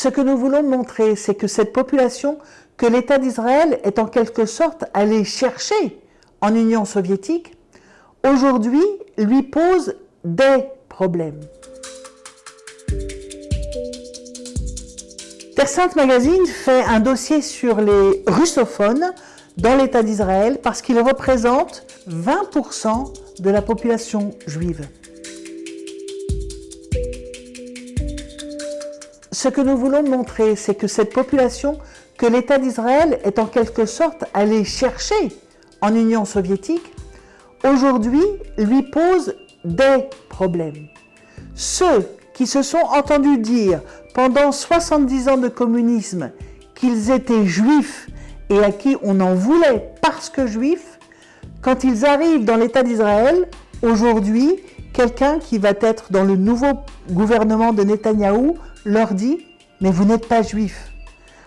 Ce que nous voulons montrer, c'est que cette population que l'État d'Israël est en quelque sorte allé chercher en Union soviétique, aujourd'hui lui pose des problèmes. Terre Sainte Magazine fait un dossier sur les russophones dans l'État d'Israël parce qu'ils représentent 20% de la population juive. Ce que nous voulons montrer, c'est que cette population que l'État d'Israël est en quelque sorte allé chercher en Union soviétique, aujourd'hui lui pose des problèmes. Ceux qui se sont entendus dire pendant 70 ans de communisme qu'ils étaient juifs et à qui on en voulait parce que juifs, quand ils arrivent dans l'État d'Israël, aujourd'hui, quelqu'un qui va être dans le nouveau gouvernement de Netanyahou leur dit « mais vous n'êtes pas juif ».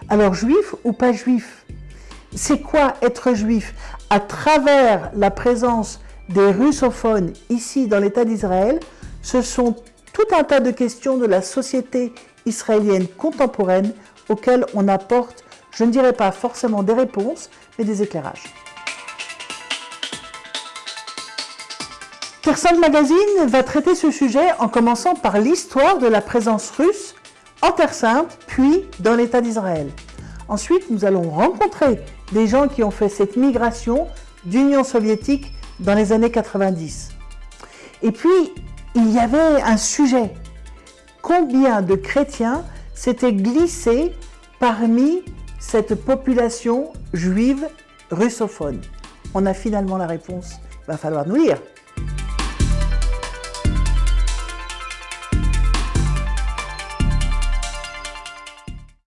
Alors juif ou pas juif? C'est quoi être juif? À travers la présence des russophones ici dans l'État d'Israël, ce sont tout un tas de questions de la société israélienne contemporaine auxquelles on apporte, je ne dirais pas forcément des réponses, mais des éclairages. Kherson Magazine va traiter ce sujet en commençant par l'histoire de la présence russe en Terre Sainte, puis dans l'État d'Israël. Ensuite, nous allons rencontrer des gens qui ont fait cette migration d'Union soviétique dans les années 90. Et puis, il y avait un sujet. Combien de chrétiens s'étaient glissés parmi cette population juive russophone? On a finalement la réponse, il va falloir nous lire.